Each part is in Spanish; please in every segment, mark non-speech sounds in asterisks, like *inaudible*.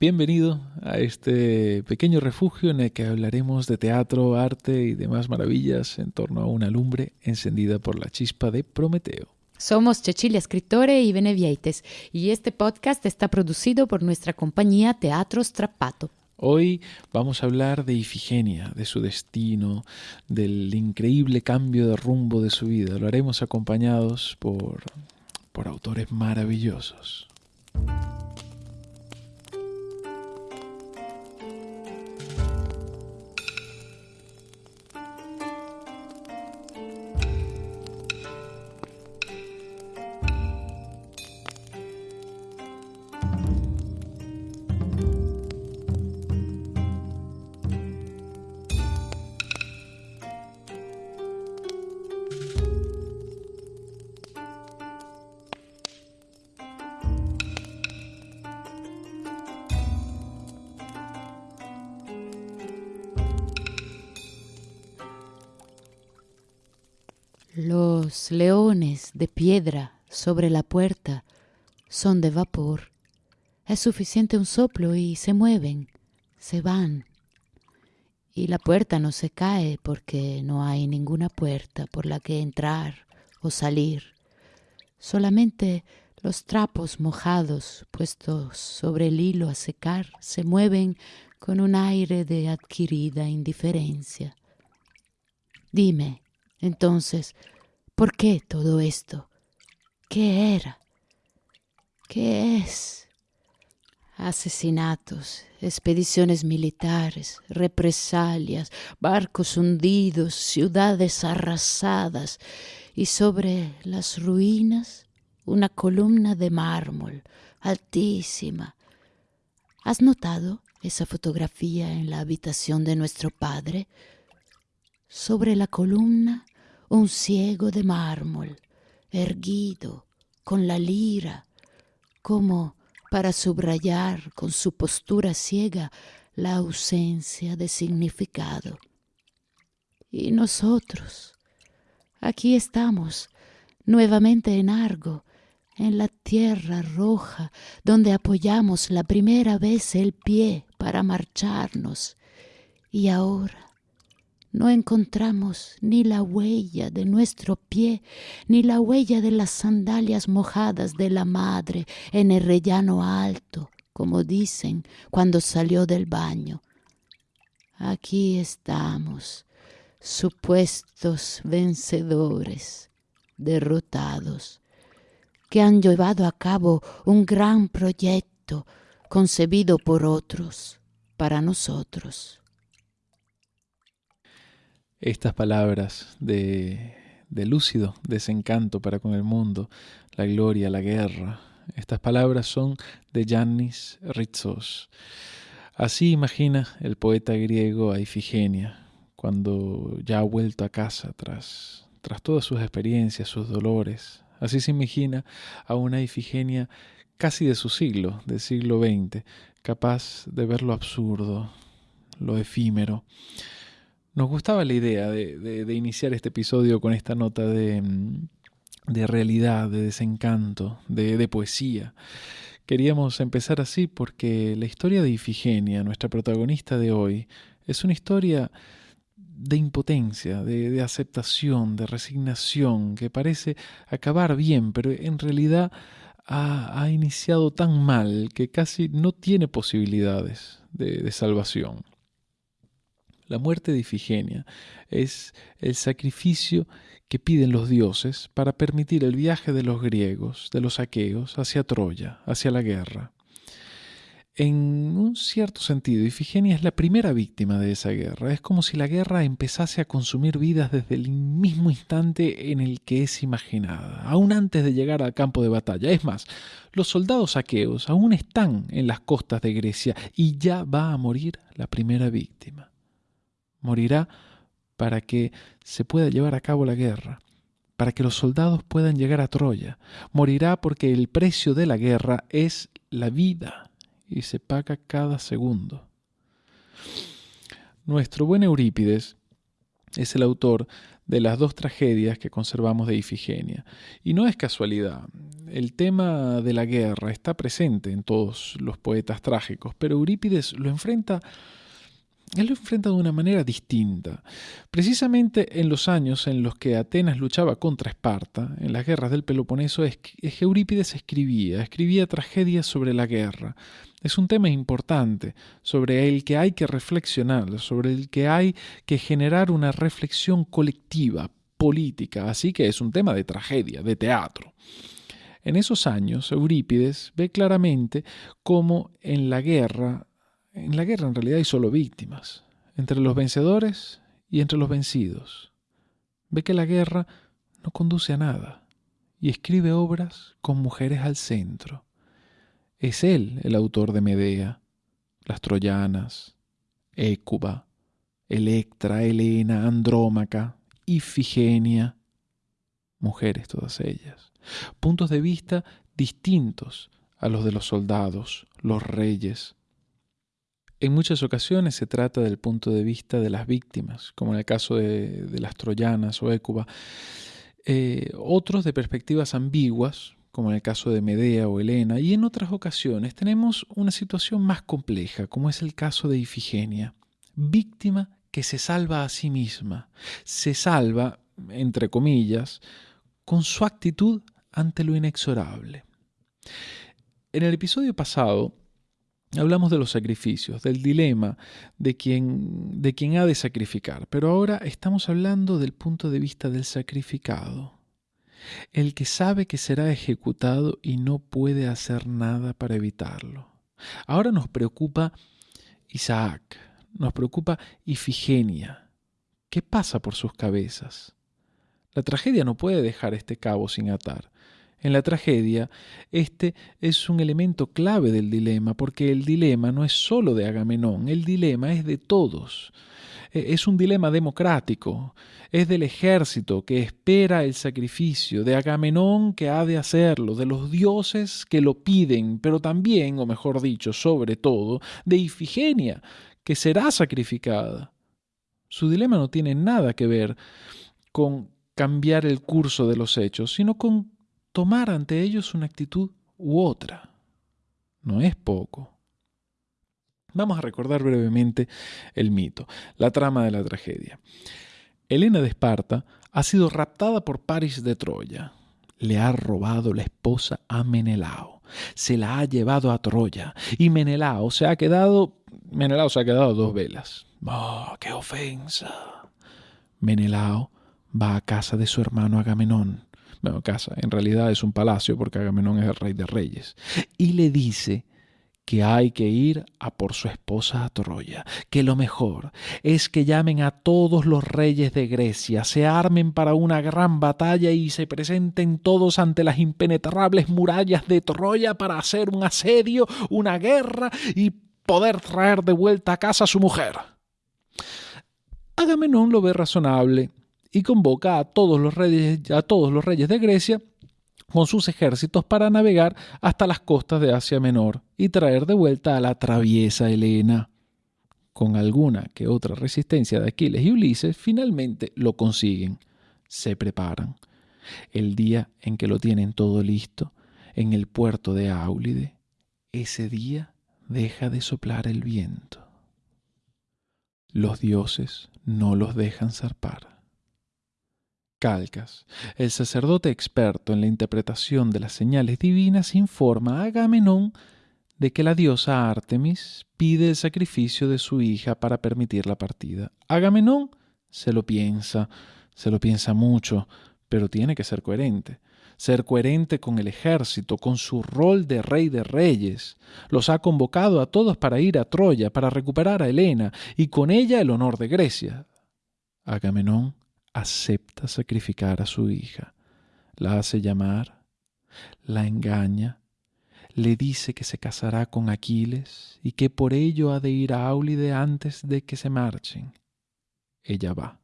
Bienvenido a este pequeño refugio en el que hablaremos de teatro, arte y demás maravillas en torno a una lumbre encendida por la chispa de Prometeo. Somos Cecilia Escritore y Benevieites y este podcast está producido por nuestra compañía Teatro Strappato. Hoy vamos a hablar de Ifigenia, de su destino, del increíble cambio de rumbo de su vida. Lo haremos acompañados por, por autores maravillosos. Leones de piedra sobre la puerta son de vapor. Es suficiente un soplo y se mueven, se van. Y la puerta no se cae porque no hay ninguna puerta por la que entrar o salir. Solamente los trapos mojados puestos sobre el hilo a secar se mueven con un aire de adquirida indiferencia. Dime, entonces, ¿por qué todo esto? ¿Qué era? ¿Qué es? Asesinatos, expediciones militares, represalias, barcos hundidos, ciudades arrasadas y sobre las ruinas una columna de mármol altísima. ¿Has notado esa fotografía en la habitación de nuestro padre? Sobre la columna un ciego de mármol, erguido, con la lira, como para subrayar con su postura ciega la ausencia de significado. Y nosotros, aquí estamos, nuevamente en Argo, en la tierra roja, donde apoyamos la primera vez el pie para marcharnos. Y ahora no encontramos ni la huella de nuestro pie, ni la huella de las sandalias mojadas de la madre en el rellano alto, como dicen cuando salió del baño. Aquí estamos, supuestos vencedores, derrotados, que han llevado a cabo un gran proyecto concebido por otros, para nosotros. Estas palabras de, de lúcido desencanto para con el mundo, la gloria, la guerra, estas palabras son de Yannis Ritsos. Así imagina el poeta griego a Ifigenia, cuando ya ha vuelto a casa tras, tras todas sus experiencias, sus dolores. Así se imagina a una Ifigenia casi de su siglo, del siglo XX, capaz de ver lo absurdo, lo efímero, nos gustaba la idea de, iniciar este episodio con esta nota de, mm, realidad, de desencanto, de, poesía. Queríamos empezar así porque la historia de Ifigenia, nuestra protagonista de hoy, es una historia de impotencia, de, aceptación, de resignación, que parece acabar bien, pero en realidad ha iniciado tan mal que casi no tiene posibilidades de salvación. La muerte de Ifigenia es el sacrificio que piden los dioses para permitir el viaje de los griegos, de los aqueos, hacia Troya, hacia la guerra. En un cierto sentido, Ifigenia es la primera víctima de esa guerra. Es como si la guerra empezase a consumir vidas desde el mismo instante en el que es imaginada, aún antes de llegar al campo de batalla. Es más, los soldados aqueos aún están en las costas de Grecia y ya va a morir la primera víctima morirá para que se pueda llevar a cabo la guerra, para que los soldados puedan llegar a Troya. Morirá porque el precio de la guerra es la vida y se paga cada segundo. Nuestro buen Eurípides es el autor de las dos tragedias que conservamos de Ifigenia. Y no es casualidad. El tema de la guerra está presente en todos los poetas trágicos, pero Eurípides lo enfrenta él lo enfrenta de una manera distinta. Precisamente en los años en los que Atenas luchaba contra Esparta, en las guerras del Peloponeso, Eurípides escribía, escribía tragedias sobre la guerra. Es un tema importante, sobre el que hay que reflexionar, sobre el que hay que generar una reflexión colectiva, política, así que es un tema de tragedia, de teatro. En esos años, Eurípides ve claramente cómo en la guerra en la guerra en realidad hay solo víctimas, entre los vencedores y entre los vencidos. Ve que la guerra no conduce a nada y escribe obras con mujeres al centro. Es él el autor de Medea, las Troyanas, Écuba, Electra, Helena, Andrómaca, Ifigenia, mujeres todas ellas, puntos de vista distintos a los de los soldados, los reyes, en muchas ocasiones se trata del punto de vista de las víctimas, como en el caso de, las troyanas o Écuba. Eh, otros de perspectivas ambiguas, como en el caso de Medea o Helena, y en otras ocasiones tenemos una situación más compleja, como es el caso de Ifigenia, víctima que se salva a sí misma, se salva, entre comillas, con su actitud ante lo inexorable. En el episodio pasado Hablamos de los sacrificios, del dilema de quien, de ha de sacrificar, pero ahora estamos hablando del punto de vista del sacrificado, el que sabe que será ejecutado y no puede hacer nada para evitarlo. Ahora nos preocupa Isaac, nos preocupa Ifigenia. ¿Qué pasa por sus cabezas? La tragedia no puede dejar este cabo sin atar. En la tragedia, este es un elemento clave del dilema, porque el dilema no es sólo de Agamenón, el dilema es de todos. E, es un dilema democrático, es del ejército que espera el sacrificio, de Agamenón que ha de hacerlo, de los dioses que lo piden, pero también, o mejor dicho, sobre todo, de Ifigenia, que será sacrificada. Su dilema no tiene nada que ver con cambiar el curso de los hechos, sino con tomar ante ellos una actitud u otra. No es poco. Vamos a recordar brevemente el mito, la trama de la tragedia. Helena de Esparta ha sido raptada por Paris de Troya. Le ha robado la esposa a Menelao. Se la ha llevado a Troya. Y Menelao se ha quedado. Menelao se ha quedado dos velas. ¡Oh, qué ofensa! Menelao va a casa de su hermano Agamenón bueno, casa, en realidad es un palacio porque Agamenón es el rey de reyes, y le dice que hay que ir a por su esposa a Troya, que lo mejor es que llamen a todos los reyes de Grecia, se armen para una gran batalla y se presenten todos ante las impenetrables murallas de Troya para hacer un asedio, una guerra y poder traer de vuelta a casa a su mujer. Agamenón lo ve razonable y convoca a todos los reyes, a todos los reyes de Grecia con sus ejércitos para navegar hasta las costas de Asia Menor y traer de vuelta a la traviesa Helena. Con alguna que otra resistencia de Aquiles y Ulises, finalmente lo consiguen. Se preparan. El día en que lo tienen todo listo, en el puerto de Áulide, ese día deja de soplar el viento. Los dioses no los dejan zarpar. Calcas, el sacerdote experto en la interpretación de las señales divinas, informa a Agamenón de que la diosa Artemis pide el sacrificio de su hija para permitir la partida. Agamenón se lo piensa, se lo piensa mucho, pero tiene que ser coherente. Ser coherente con el ejército, con su rol de rey de reyes. Los ha convocado a todos para ir a Troya, para recuperar a Helena, y con ella el honor de Grecia. Agamenón acepta sacrificar a su hija, la hace llamar, la engaña, le dice que se casará con Aquiles y que por ello ha de ir a Aulide antes de que se marchen. Ella va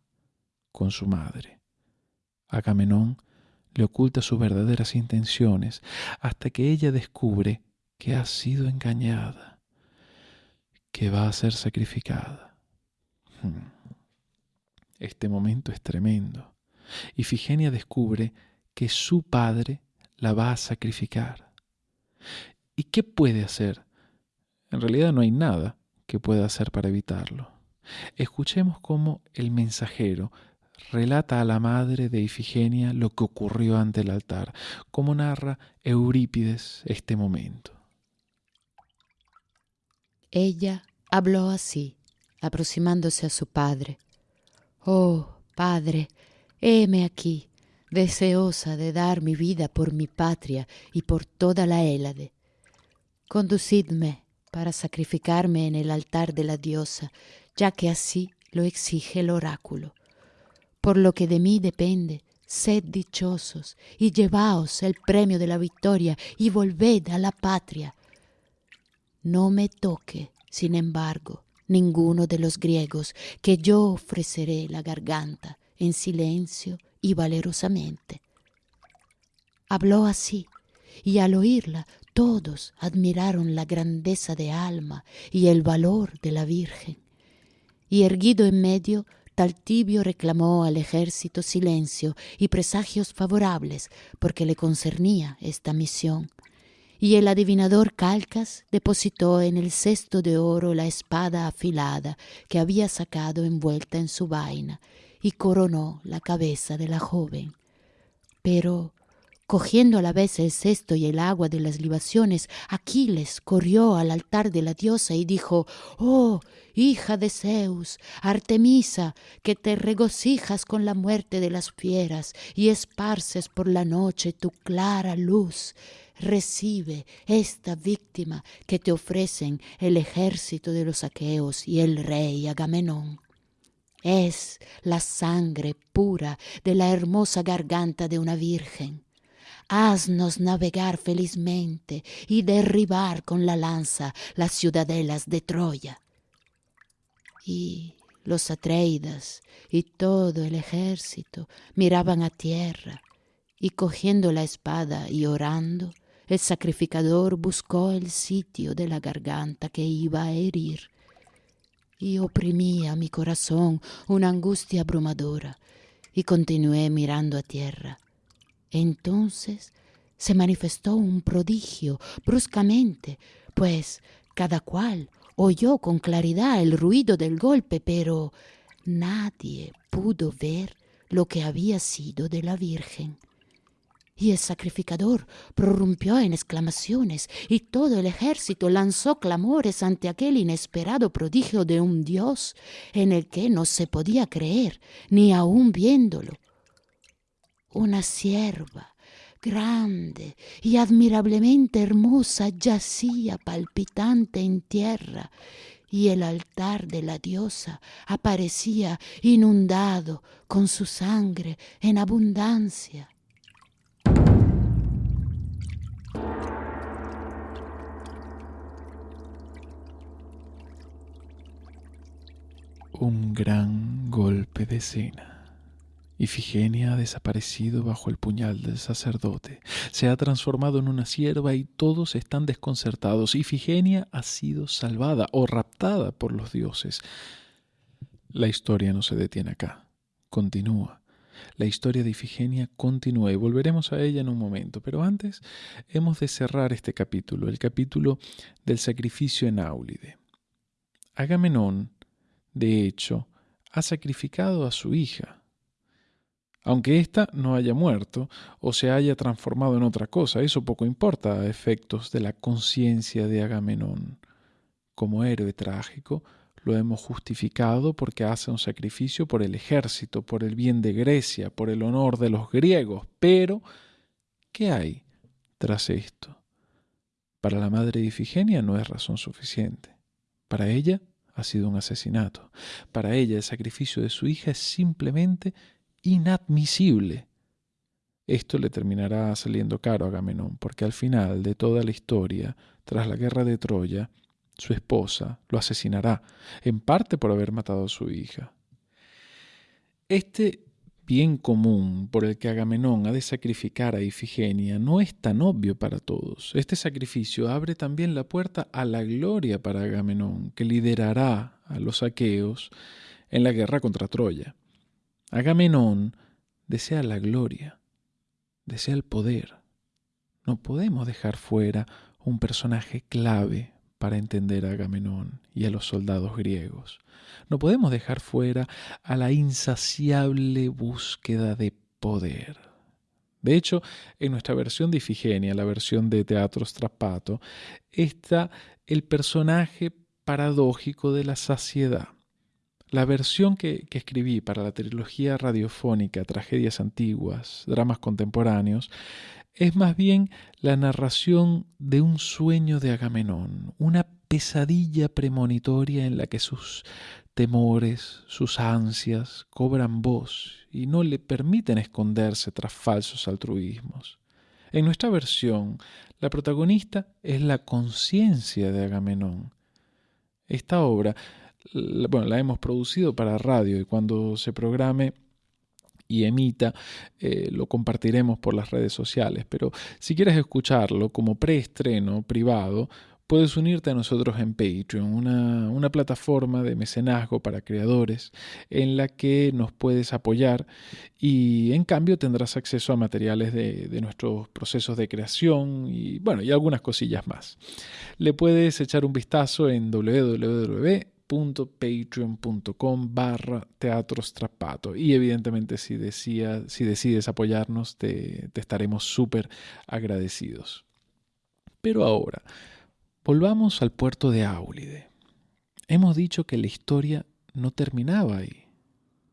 con su madre. Agamenón le oculta sus verdaderas intenciones hasta que ella descubre que ha sido engañada, que va a ser sacrificada. Hmm. Este momento es tremendo. Ifigenia descubre que su padre la va a sacrificar. ¿Y qué puede hacer? En realidad no hay nada que pueda hacer para evitarlo. Escuchemos cómo el mensajero relata a la madre de Ifigenia lo que ocurrió ante el altar, como narra Eurípides este momento. Ella habló así, aproximándose a su padre. Oh, padre, heme aquí, deseosa de dar mi vida por mi patria y por toda la Hélade. Conducidme para sacrificarme en el altar de la diosa, ya que así lo exige el oráculo. Por lo que de mí depende, sed dichosos y llevaos el premio de la victoria y volved a la patria. No me toque, sin embargo, ninguno de los griegos, que yo ofreceré la garganta en silencio y valerosamente. Habló así, y al oírla todos admiraron la grandeza de alma y el valor de la Virgen. Y erguido en medio, Taltibio reclamó al ejército silencio y presagios favorables porque le concernía esta misión. Y el adivinador Calcas depositó en el cesto de oro la espada afilada que había sacado envuelta en su vaina y coronó la cabeza de la joven. Pero Cogiendo a la vez el cesto y el agua de las libaciones, Aquiles corrió al altar de la diosa y dijo, Oh, hija de Zeus, Artemisa, que te regocijas con la muerte de las fieras y esparces por la noche tu clara luz, recibe esta víctima que te ofrecen el ejército de los aqueos y el rey Agamenón. Es la sangre pura de la hermosa garganta de una virgen haznos navegar felizmente y derribar con la lanza las ciudadelas de Troya. Y los Atreidas y todo el ejército miraban a tierra, y cogiendo la espada y orando, el sacrificador buscó el sitio de la garganta que iba a herir. Y oprimía mi corazón una angustia abrumadora, y continué mirando a tierra entonces se manifestó un prodigio bruscamente, pues cada cual oyó con claridad el ruido del golpe, pero nadie pudo ver lo que había sido de la Virgen. Y el sacrificador prorrumpió en exclamaciones, y todo el ejército lanzó clamores ante aquel inesperado prodigio de un Dios en el que no se podía creer, ni aun viéndolo una sierva grande y admirablemente hermosa yacía palpitante en tierra y el altar de la diosa aparecía inundado con su sangre en abundancia. Un gran golpe de cena. Ifigenia ha desaparecido bajo el puñal del sacerdote, se ha transformado en una sierva y todos están desconcertados. Ifigenia ha sido salvada o raptada por los dioses. La historia no se detiene acá, continúa. La historia de Ifigenia continúa y volveremos a ella en un momento, pero antes hemos de cerrar este capítulo, el capítulo del sacrificio en Áulide. Agamenón, de hecho, ha sacrificado a su hija, aunque ésta no haya muerto o se haya transformado en otra cosa, eso poco importa a efectos de la conciencia de Agamenón. Como héroe trágico, lo hemos justificado porque hace un sacrificio por el ejército, por el bien de Grecia, por el honor de los griegos. Pero, ¿qué hay tras esto? Para la madre de Ifigenia no es razón suficiente. Para ella ha sido un asesinato. Para ella el sacrificio de su hija es simplemente inadmisible. Esto le terminará saliendo caro a Agamenón, porque al final de toda la historia, tras la guerra de Troya, su esposa lo asesinará, en parte por haber matado a su hija. Este bien común por el que Agamenón ha de sacrificar a Ifigenia no es tan obvio para todos. Este sacrificio abre también la puerta a la gloria para Agamenón, que liderará a los aqueos en la guerra contra Troya. Agamenón desea la gloria, desea el poder. No podemos dejar fuera un personaje clave para entender a Agamenón y a los soldados griegos. No podemos dejar fuera a la insaciable búsqueda de poder. De hecho, en nuestra versión de Ifigenia, la versión de Teatro Strappato, está el personaje paradójico de la saciedad. La versión que, escribí para la trilogía radiofónica Tragedias Antiguas, Dramas Contemporáneos, es más bien la narración de un sueño de Agamenón, una pesadilla premonitoria en la que sus temores, sus ansias cobran voz y no le permiten esconderse tras falsos altruismos. En nuestra versión, la protagonista es la conciencia de Agamenón. Esta obra, bueno, la hemos producido para radio y cuando se programe y emita, eh, lo compartiremos por las redes sociales. Pero si quieres escucharlo como preestreno privado, puedes unirte a nosotros en Patreon, una, plataforma de mecenazgo para creadores en la que nos puedes apoyar y en cambio tendrás acceso a materiales de, de, nuestros procesos de creación y bueno, y algunas cosillas más. Le puedes echar un vistazo en www patreon.com barra teatro y evidentemente si, decides apoyarnos te, estaremos súper agradecidos. Pero ahora, volvamos al puerto de Áulide. Hemos dicho que la historia no terminaba ahí,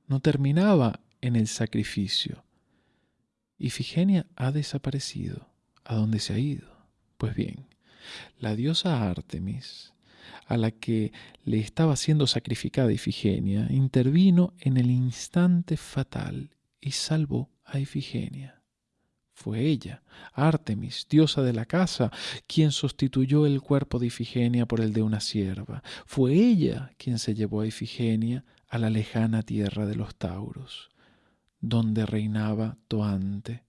no terminaba en el sacrificio. Ifigenia ha desaparecido. ¿A dónde se ha ido? Pues bien, la diosa Artemis a la que le estaba siendo sacrificada Ifigenia, intervino en el instante fatal y salvó a Ifigenia. Fue ella, Artemis, diosa de la casa, quien sustituyó el cuerpo de Ifigenia por el de una sierva. Fue ella quien se llevó a Ifigenia a la lejana tierra de los Tauros, donde reinaba Toante.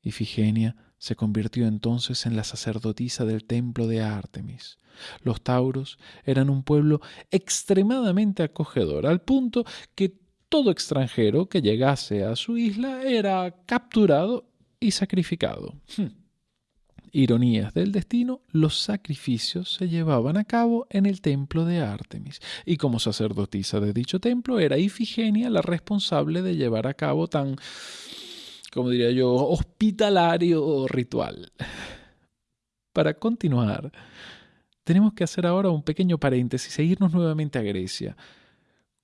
Ifigenia se convirtió entonces en la sacerdotisa del templo de Artemis. Los tauros eran un pueblo extremadamente acogedor, al punto que todo extranjero que llegase a su isla era capturado y sacrificado. Hmm. Ironías del destino, los sacrificios se llevaban a cabo en el templo de Artemis, y como sacerdotisa de dicho templo era Ifigenia la responsable de llevar a cabo tan como diría yo, hospitalario ritual. Para continuar, tenemos que hacer ahora un pequeño paréntesis e irnos nuevamente a Grecia.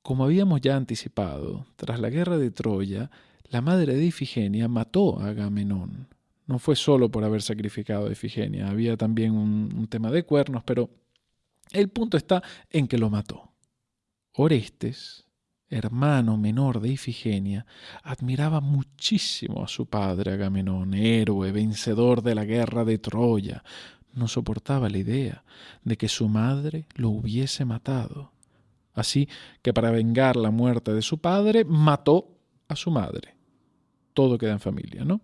Como habíamos ya anticipado, tras la guerra de Troya, la madre de Ifigenia mató a Agamenón. No fue solo por haber sacrificado a Ifigenia, había también un, un tema de cuernos, pero el punto está en que lo mató. Orestes, hermano menor de Ifigenia, admiraba muchísimo a su padre Agamenón, héroe, vencedor de la guerra de Troya. No soportaba la idea de que su madre lo hubiese matado. Así que para vengar la muerte de su padre, mató a su madre. Todo queda en familia, ¿no?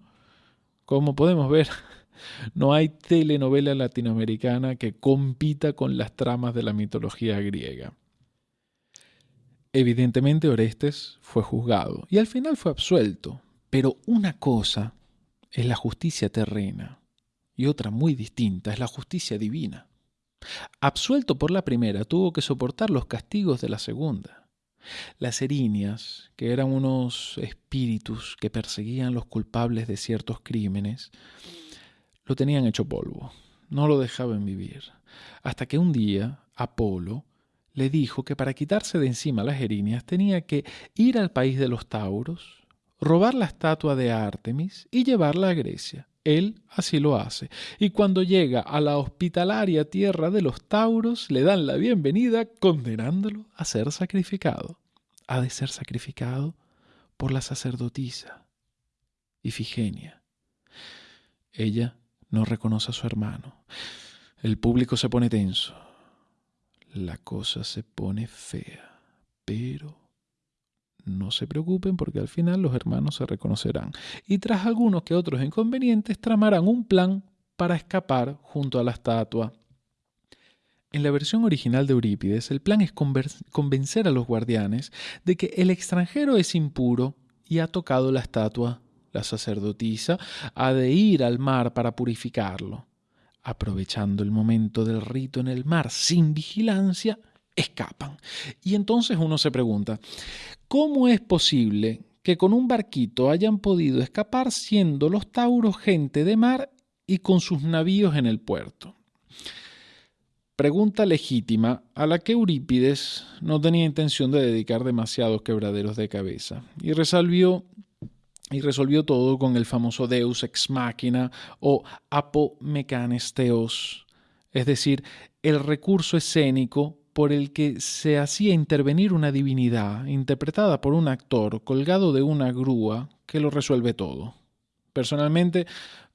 Como podemos ver, *laughs* no hay telenovela latinoamericana que compita con las tramas de la mitología griega. Evidentemente Orestes fue juzgado y al final fue absuelto, pero una cosa es la justicia terrena y otra muy distinta es la justicia divina. Absuelto por la primera, tuvo que soportar los castigos de la segunda. Las erinias, que eran unos espíritus que perseguían los culpables de ciertos crímenes, lo tenían hecho polvo, no lo dejaban vivir, hasta que un día Apolo le dijo que para quitarse de encima las erinias tenía que ir al país de los Tauros, robar la estatua de Artemis y llevarla a Grecia. Él así lo hace, y cuando llega a la hospitalaria tierra de los Tauros, le dan la bienvenida condenándolo a ser sacrificado. Ha de ser sacrificado por la sacerdotisa, Ifigenia. Ella no reconoce a su hermano. El público se pone tenso la cosa se pone fea. Pero no se preocupen porque al final los hermanos se reconocerán. Y tras algunos que otros inconvenientes tramarán un plan para escapar junto a la estatua. En la versión original de Eurípides, el plan es convencer a los guardianes de que el extranjero es impuro y ha tocado la estatua. La sacerdotisa ha de ir al mar para purificarlo. Aprovechando el momento del rito en el mar sin vigilancia, escapan. Y entonces uno se pregunta, ¿cómo es posible que con un barquito hayan podido escapar siendo los tauros gente de mar y con sus navíos en el puerto? Pregunta legítima a la que Eurípides no tenía intención de dedicar demasiados quebraderos de cabeza y resolvió, y resolvió todo con el famoso Deus ex machina o apomecanesteos, es decir, el recurso escénico por el que se hacía intervenir una divinidad interpretada por un actor colgado de una grúa que lo resuelve todo. Personalmente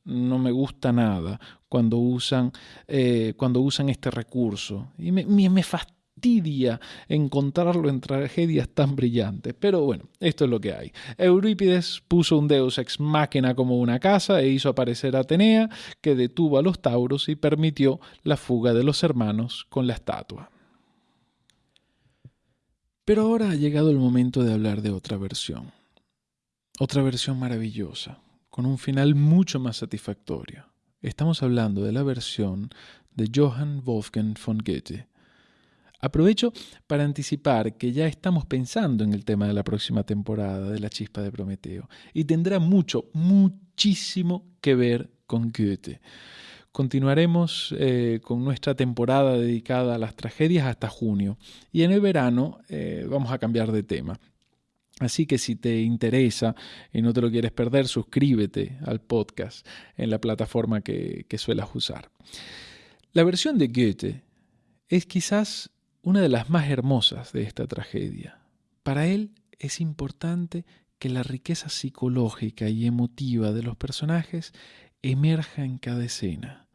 no me gusta nada cuando usan, eh, cuando usan este recurso y me, me encontrarlo en tragedias tan brillantes. Pero bueno, esto es lo que hay. Eurípides puso un deus ex machina como una casa e hizo aparecer a Atenea, que detuvo a los tauros y permitió la fuga de los hermanos con la estatua. Pero ahora ha llegado el momento de hablar de otra versión. Otra versión maravillosa, con un final mucho más satisfactorio. Estamos hablando de la versión de Johann Wolfgang von Goethe. Aprovecho para anticipar que ya estamos pensando en el tema de la próxima temporada de La Chispa de Prometeo y tendrá mucho, muchísimo que ver con Goethe. Continuaremos eh, con nuestra temporada dedicada a las tragedias hasta junio y en el verano eh, vamos a cambiar de tema. Así que si te interesa y no te lo quieres perder, suscríbete al podcast en la plataforma que, que suelas usar. La versión de Goethe es quizás una de las más hermosas de esta tragedia. Para él es importante que la riqueza psicológica y emotiva de los personajes emerja en cada escena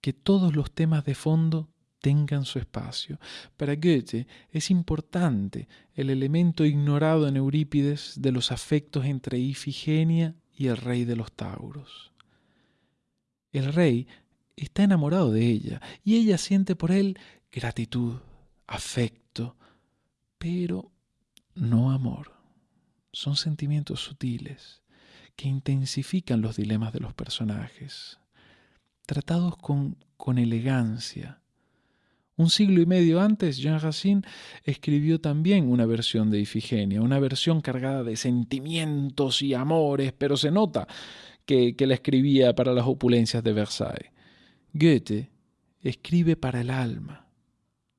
que todos los temas de fondo tengan su espacio. Para Goethe es importante el elemento ignorado en Eurípides de los afectos entre Ifigenia y el rey de los Tauros. El rey está enamorado de ella y ella siente por él gratitud, afecto, pero no amor. Son sentimientos sutiles que intensifican los dilemas de los personajes tratados con, con elegancia. Un siglo y medio antes, Jean Racine escribió también una versión de Ifigenia, una versión cargada de sentimientos y amores, pero se nota que, que la escribía para las opulencias de Versailles. Goethe escribe para el alma.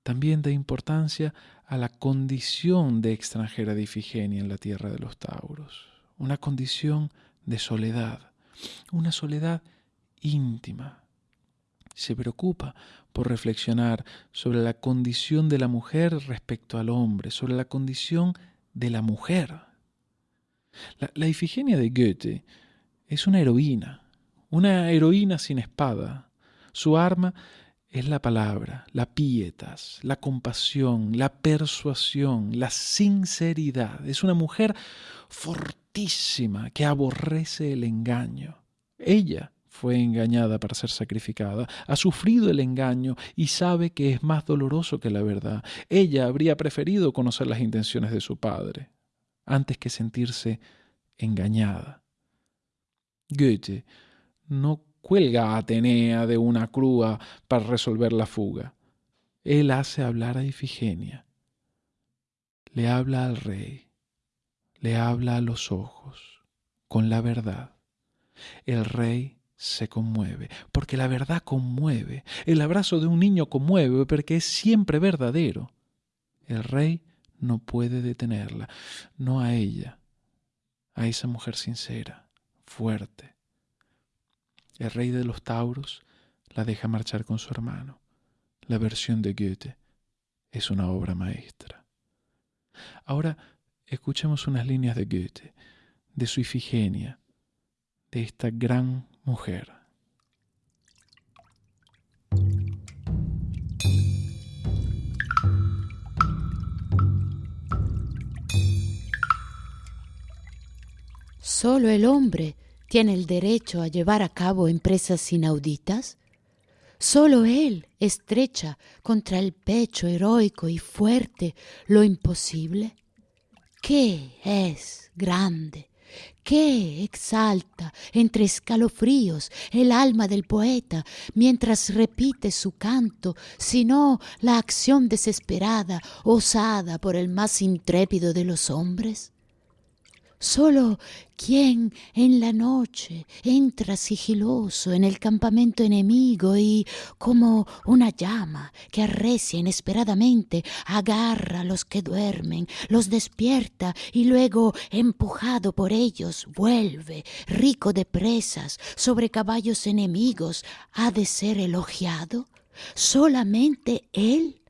También da importancia a la condición de extranjera de Ifigenia en la tierra de los Tauros, una condición de soledad, una soledad íntima. Se preocupa por reflexionar sobre la condición de la mujer respecto al hombre, sobre la condición de la mujer. La, la Ifigenia de Goethe es una heroína, una heroína sin espada. Su arma es la palabra, la pietas, la compasión, la persuasión, la sinceridad. Es una mujer fortísima que aborrece el engaño. Ella fue engañada para ser sacrificada, ha sufrido el engaño y sabe que es más doloroso que la verdad. Ella habría preferido conocer las intenciones de su padre antes que sentirse engañada. Goethe no cuelga a Atenea de una crúa para resolver la fuga. Él hace hablar a Ifigenia. Le habla al rey, le habla a los ojos, con la verdad. El rey se conmueve, porque la verdad conmueve. El abrazo de un niño conmueve, porque es siempre verdadero. El rey no puede detenerla, no a ella, a esa mujer sincera, fuerte. El rey de los tauros la deja marchar con su hermano. La versión de Goethe es una obra maestra. Ahora escuchemos unas líneas de Goethe, de su Ifigenia, de esta gran mujer. ¿Solo el hombre tiene el derecho a llevar a cabo empresas inauditas? Solo Él estrecha contra el pecho heroico y fuerte lo imposible. ¿Qué es grande? ¿Qué exalta entre escalofríos el alma del poeta mientras repite su canto, sino la acción desesperada, osada por el más intrépido de los hombres? Solo quien en la noche entra sigiloso en el campamento enemigo y, como una llama que arrecia inesperadamente, agarra a los que duermen, los despierta y luego, empujado por ellos, vuelve, rico de presas, sobre caballos enemigos, ha de ser elogiado. Solamente él,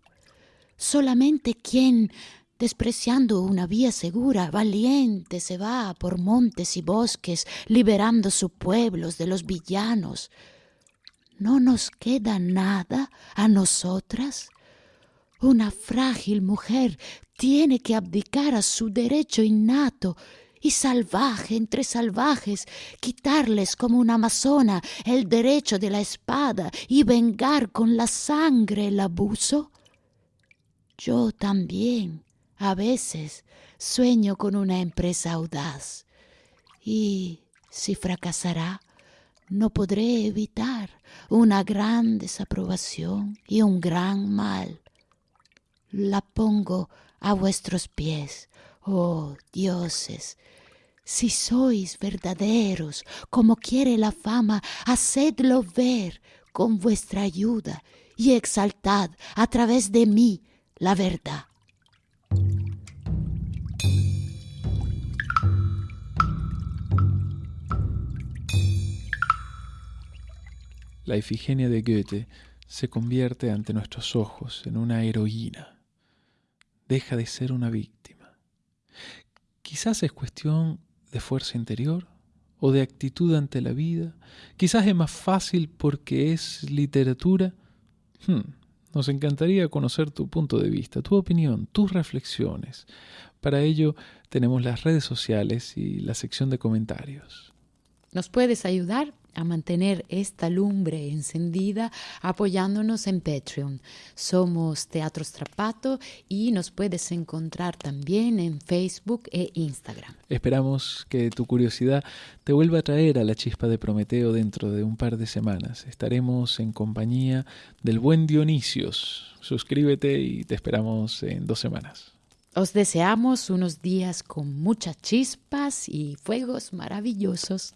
solamente quien despreciando una vía segura, valiente se va por montes y bosques, liberando sus pueblos de los villanos. ¿No nos queda nada a nosotras? Una frágil mujer tiene que abdicar a su derecho innato y salvaje entre salvajes, quitarles como una amazona el derecho de la espada y vengar con la sangre el abuso. Yo también a veces sueño con una empresa audaz y si fracasará, no podré evitar una gran desaprobación y un gran mal. La pongo a vuestros pies, oh dioses. Si sois verdaderos, como quiere la fama, hacedlo ver con vuestra ayuda y exaltad a través de mí la verdad. La Ifigenia de Goethe se convierte ante nuestros ojos en una heroína. Deja de ser una víctima. Quizás es cuestión de fuerza interior o de actitud ante la vida. Quizás es más fácil porque es literatura. Hmm, nos encantaría conocer tu punto de vista, tu opinión, tus reflexiones. Para ello tenemos las redes sociales y la sección de comentarios. Nos puedes ayudar a mantener esta lumbre encendida apoyándonos en Patreon. Somos Teatro Strapato y nos puedes encontrar también en Facebook e Instagram. Esperamos que tu curiosidad te vuelva a traer a la chispa de Prometeo dentro de un par de semanas. Estaremos en compañía del buen Dionisios. Suscríbete y te esperamos en dos semanas. Os deseamos unos días con muchas chispas y fuegos maravillosos.